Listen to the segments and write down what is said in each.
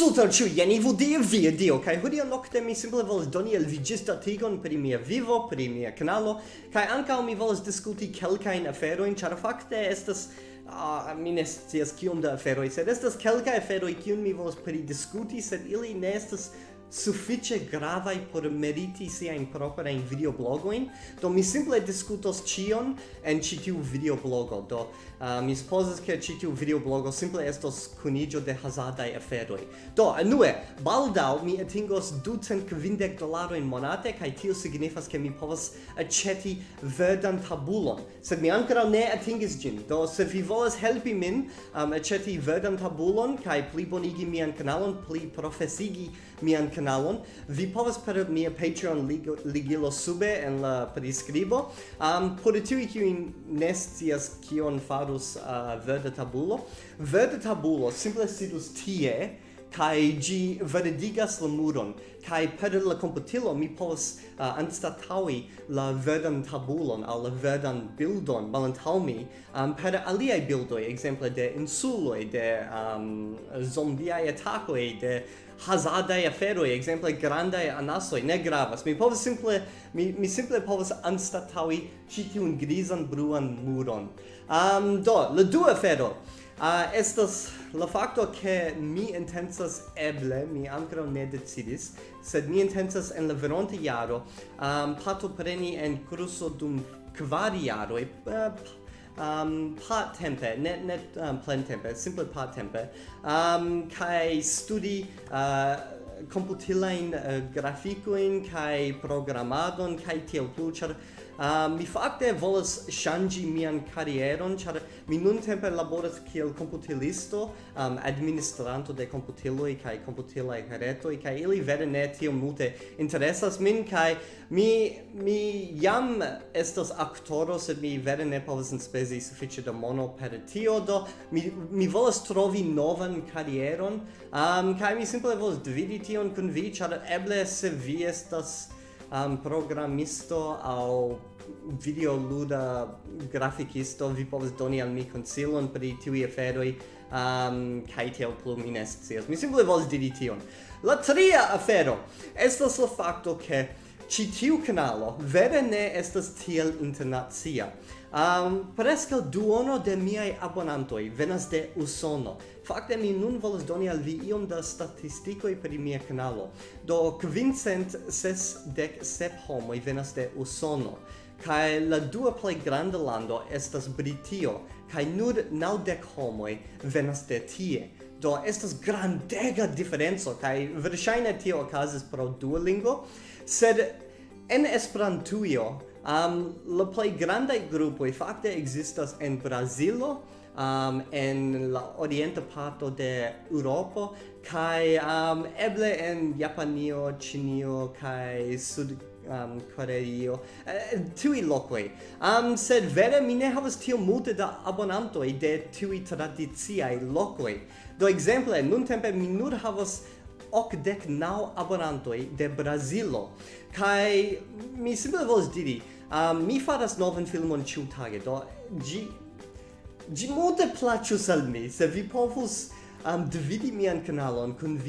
Saluton ciu, jen vu die via dio, kai hodia nocte mi simple volas doni el vi gista tigon pri mia vivo, pri mia canalo, kai ancao mi volas diskuti kelkain aferoin, char fakte estas, uh, mi ne scias kiom da aferoi, sed estas kelkai aferoi kiun mi volas pri discuti, sed ili ne estas suffice gravai por meriti sia siain proprain videoblogoin, do mi simple discutos cion en citiu videoblogo, do uh, mi supposes che citiu videoblogo simple estos cunigio de hazardai aferoi. Do, anue, baldau mi atingos 250 dolaroin monate, kai tio signifas che mi povas aceti verdan tabulon, sed mi ancora ne atingis gin, do se vi volas helpi min um, aceti verdan tabulon, kai pli bonigi mian canalon, pli profesigi mian canalon, kanalon. Vi povas per mia Patreon ligilo sube en la priskribo. Um, por tiu kiu nestias kion farus uh, Verda Tabulo, Verda Tabulo simple sidus tie kai gi verdigas la muron. Kai per la computilo mi povas uh, anstataui la verdan tabulon al la verdan bildon malantaŭ mi um, per aliaj bildoj ekzemple de insuloj de um, zombiaj atakoj de hazardaj aferoj ekzemple grande anaso ne gravas. Mi povas simple mi mi simple povas anstataŭi ĉi tiun grisan bruan muron. Um, do la dua afero. Ah, uh, estas la facto che mi intensas eble, mi ancora ne decidis, sed mi intensas en la veronte iaro um, partopreni en curso dum kvar e, uh, um part tempe net net um, plen tempe simple part tempe um kai studi uh, computilain uh, graficoin kai programadon kai tiel plu Uh, mi fakte volas ŝanĝi mian karieron, ĉar mi nuntempe laboras kiel komputilisto, um, administranto de komputiloj kaj komputilaj retoj kaj ili vere ne tiom multe interesas min kaj mi mi jam estas aktoro, sed mi vere ne povas enspezi sufiĉe da mono per tio, do mi mi volas trovi novan karieron, um, kaj mi simple volas dividi tion kun vi, ĉar eble se vi estas um, programisto au videoluda grafikisto vi povas doni al mi konsilon pri tiuj aferoj um, kaj tiel plu mi ne scias. Mi simple volas diri tion. La tria afero estas la fakto ke ĉi tiu kanalo vere ne estas tiel internacia. Um, presca duono de miai abonantoi venas de Usono. Fakte mi nun volas doni al vi iom da statistikoj pri mia kanalo. Do kvincent ses dek sep homoj venas de Usono. Kaj la dua plej granda lando estas Britio, kaj nur naŭdek homoj venas de tie. Do estas grandega diferenco kaj verŝajne tio okazis pro Duolingo, sed en Esperantujo Um, la Grande grandaj e facte existas en Brazilo, um, en la orienta parto de europa kai um, eble en Japanio, chinio kai Sud um, Koreio, uh, tui locoi. Um, sed vere mi ne havas tio multe da abonantoi de tui tradiziai locoi. Do exemple, nun tempe mi nur havas ok dec nau abonantoi de Brazilo. Kai mi simple volas diri, um, mi faras novan filmon ĉiutage, do gi... Gi multe plaĉus al mi, se vi povus um, dividi mian kanalon kun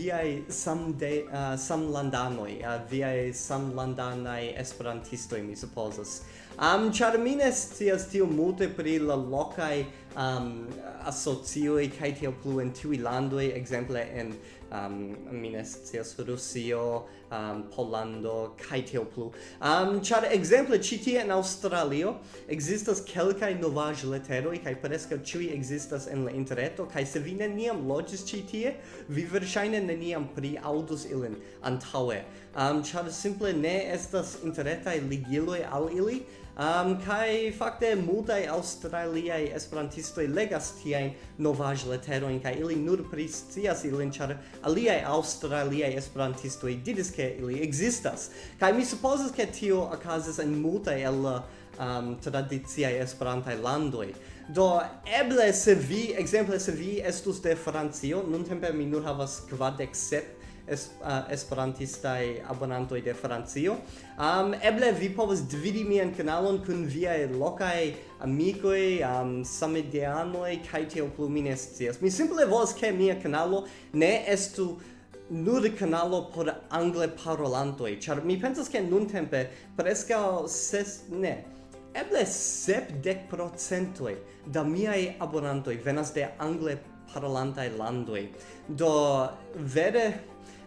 sam, de, uh, samlandanoj, uh, viai sam landanai esperantistoi, mi supposas. Um, char mi ne scias tiom multe pri la locai um, asocioi kai tiel plu en tui landoi, exemple en um, minestias Rusio, um, Polando, kai tiel plu. Um, char exemple chiti en Australio existas kelkai novaj letero kai preska chui existas en la interreto, kai se vi neniam logis citie, vi versaine neniam pri audus ilin antaŭe Um, char simple ne estas interretai ligiloi al ili, Um, kai fakte multai australiai esperantistoi legas tiain novaj leteroin, kai ili nur priscias ilin char aliai australiai esperantistoi didis ke ili existas. Kai mi supposas ke tio okazas en multai el um, tradiziai esperantai landoi. do eble se vi exemple se vi estus de Francio nuntempe mi nur havas kvardek sep es, uh, esperantistai abonantoj de Francio. Um, eble vi povas dividi mian kanalon kun viaj lokaj amikoj, um, samideanoj kaj tio plu mi ne scias. Mi simple volas ke mia kanalo ne estu nur kanalo por angle parolantoj, ĉar mi pensas ke nuntempe preskaŭ ses ne eble sepdek procentoj da miaj abonantoj venas de angle parolantaj landoj. Do vere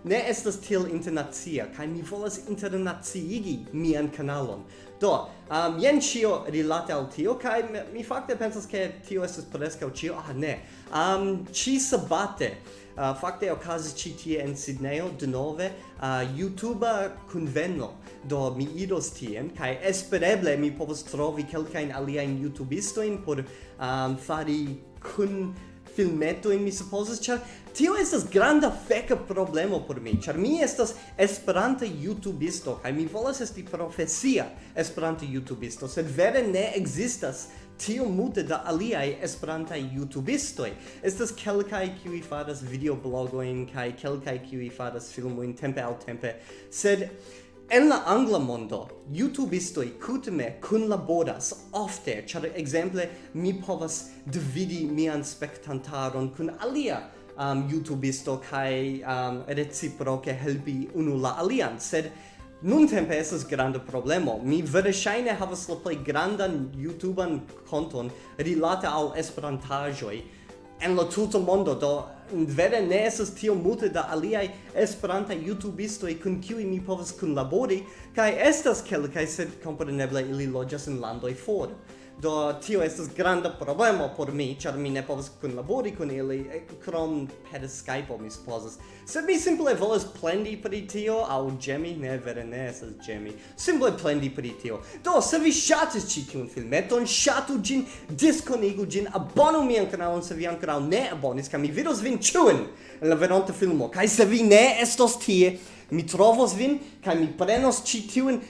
ne estas tiel internacia, kaj mi volas internaciigi mian kanalon. Do, um, jen ĉio rilate al tio, kaj mi fakte pensas, ke tio estas preskaŭ ĉio. Ah, ne. Um, ĉi sabate, uh, fakte okazis ĉi tie en Sidnejo denove uh, YouTuba kunveno. Do mi iros tien kaj espereble mi povos trovi kelkajn aliajn YouTubistojn por um, fari kun filmeto in mi supposes char tio estas granda feka problemo por mi char mi estas esperanta youtubisto kaj mi volas esti profesia esperanta youtubisto sed vere ne ekzistas tio multe da aliaj esperantaj youtubistoj estas kelkaj kiuj faras videoblogojn kaj kelkaj kiuj faras filmojn tempe al tempe sed En la angla mondo, youtubistoi kutime kunlaboras ofte, char exemple mi povas dividi mian spektantaron kun alia um, youtubisto kaj um, reciproke helpi unu la alian, sed Nun tempe esas grande problemo. Mi verŝajne havas la play grandan YouTuban konton rilate al esperantajoi, en la tuto mondo do mm, vere ne esas tio multe da aliaj esperantaj jutubistoj kun kiuj mi povas kunlabori kaj estas kelkaj sed kompreneble ili loĝas en landoj for. Do tio estas granda problemo por mi, ĉar mi ne povas kunlabori kun ili, krom per Skype mi supozas. Se mi simple volas plendi pri tio, aŭ ĝemi, ne vere ne estas ĝemi, simple plendi pri tio. Do, se vi ŝatis ĉi tiun filmeton, ŝatu ĝin, diskonigu ĝin, abonu mian kanalon se vi ankoraŭ ne abonis, kaj mi vidos vin ĉiujn en la venonta filmo. Kaj se vi ne estos tie, mi trovos vin, kaj mi prenos ĉi tiun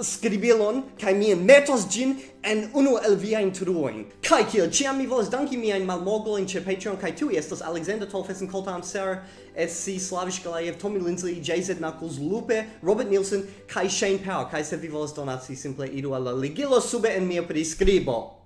scribilon kai mi metos gin en unu el via intruoin. Kai kiel ciam mi volas danki mi ein malmogol in Patreon kai tu estas Alexander Tolfesen Koltam Sar SC Slavish Galayev Tommy Lindsay JZ Knuckles Lupe Robert Nielsen kai Shane Power kai se vi volas donaci simple idu al ligilo sube en mia priskribo.